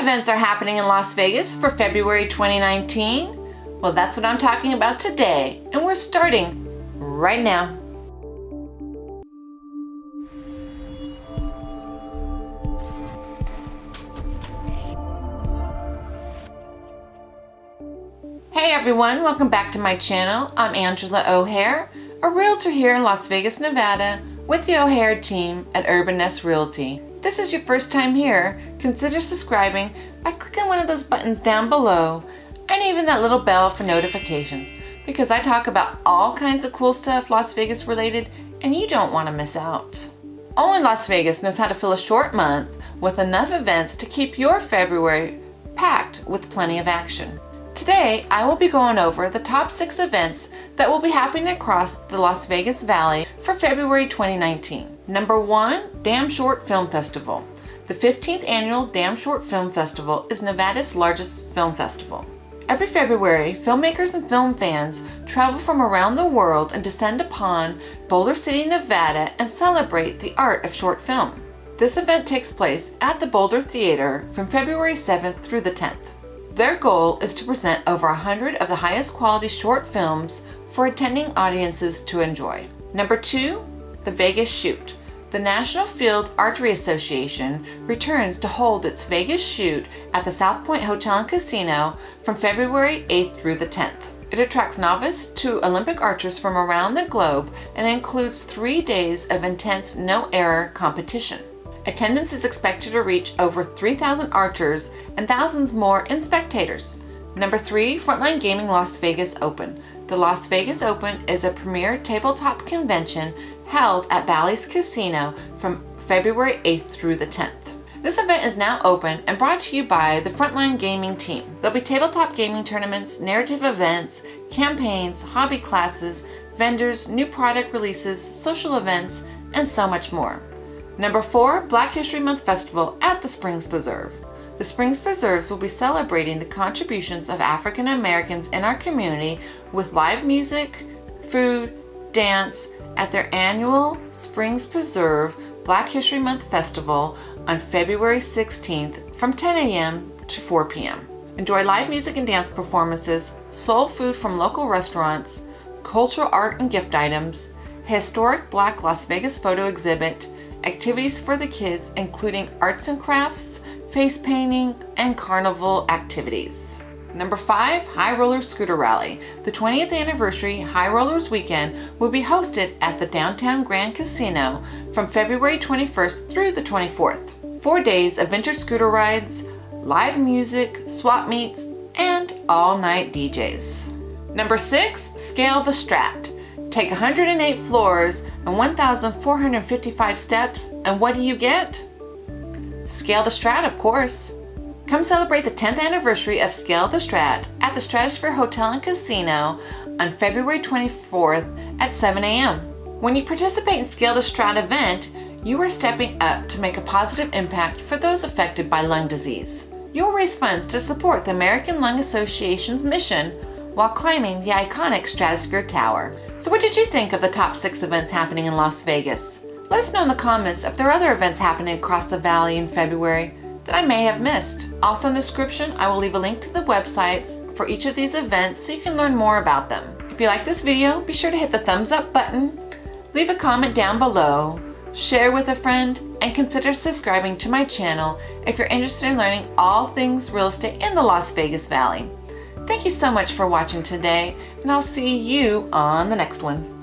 Events are happening in Las Vegas for February 2019? Well, that's what I'm talking about today, and we're starting right now. Hey everyone, welcome back to my channel. I'm Angela O'Hare, a realtor here in Las Vegas, Nevada with the O'Hare team at Urban Nest Realty. This is your first time here, consider subscribing by clicking one of those buttons down below and even that little bell for notifications because I talk about all kinds of cool stuff Las Vegas related and you don't want to miss out. Only Las Vegas knows how to fill a short month with enough events to keep your February packed with plenty of action. Today, I will be going over the top six events that will be happening across the Las Vegas Valley for February 2019. Number one, Dam Short Film Festival. The 15th annual Dam Short Film Festival is Nevada's largest film festival. Every February, filmmakers and film fans travel from around the world and descend upon Boulder City, Nevada and celebrate the art of short film. This event takes place at the Boulder Theater from February 7th through the 10th. Their goal is to present over 100 of the highest quality short films for attending audiences to enjoy. Number two, the Vegas Shoot. The National Field Archery Association returns to hold its Vegas Shoot at the South Point Hotel and Casino from February 8th through the 10th. It attracts novice to Olympic archers from around the globe and includes three days of intense no-error competition. Attendance is expected to reach over 3,000 archers and thousands more in spectators. Number three, Frontline Gaming Las Vegas Open. The Las Vegas Open is a premier tabletop convention held at Bally's Casino from February 8th through the 10th. This event is now open and brought to you by the Frontline Gaming team. There'll be tabletop gaming tournaments, narrative events, campaigns, hobby classes, vendors, new product releases, social events, and so much more. Number four, Black History Month Festival at the Springs Preserve. The Springs Preserves will be celebrating the contributions of African Americans in our community with live music, food, dance at their annual Springs Preserve Black History Month Festival on February 16th from 10 a.m. to 4 p.m. Enjoy live music and dance performances, soul food from local restaurants, cultural art and gift items, historic Black Las Vegas photo exhibit, activities for the kids including arts and crafts, face painting, and carnival activities. Number five, High Roller Scooter Rally. The 20th anniversary High Rollers Weekend will be hosted at the Downtown Grand Casino from February 21st through the 24th. Four days of vintage scooter rides, live music, swap meets, and all-night DJs. Number six, Scale the Strat. Take 108 floors and 1,455 steps, and what do you get? Scale the Strat, of course. Come celebrate the 10th anniversary of Scale the Strat at the Stratosphere Hotel and Casino on February 24th at 7 a.m. When you participate in Scale the Strat event, you are stepping up to make a positive impact for those affected by lung disease. You'll raise funds to support the American Lung Association's mission while climbing the iconic Stratosphere Tower. So what did you think of the top six events happening in Las Vegas? Let us know in the comments if there are other events happening across the valley in February that I may have missed. Also in the description, I will leave a link to the websites for each of these events so you can learn more about them. If you like this video, be sure to hit the thumbs up button, leave a comment down below, share with a friend, and consider subscribing to my channel if you're interested in learning all things real estate in the Las Vegas Valley. Thank you so much for watching today, and I'll see you on the next one.